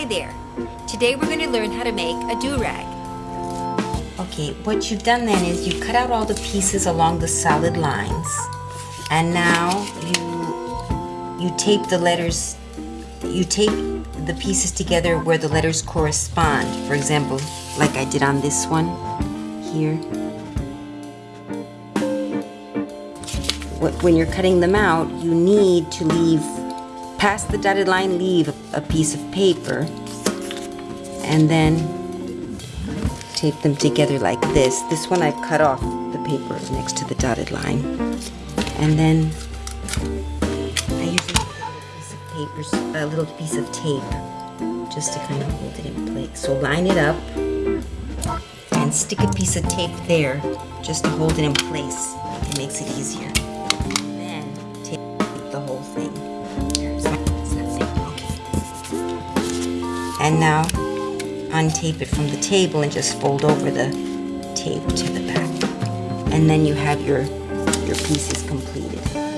Hi there. Today we're going to learn how to make a do-rag. Okay, what you've done then is you've cut out all the pieces along the solid lines. And now you you tape the letters you tape the pieces together where the letters correspond. For example, like I did on this one here. When you're cutting them out, you need to leave past the dotted line, leave a piece of paper and then tape them together like this. This one I've cut off the paper next to the dotted line. And then I use a piece of paper, a little piece of tape just to kind of hold it in place. So line it up and stick a piece of tape there just to hold it in place. It makes it easier. And now untape it from the table and just fold over the tape to the back. And then you have your, your pieces completed.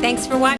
Thanks for watching.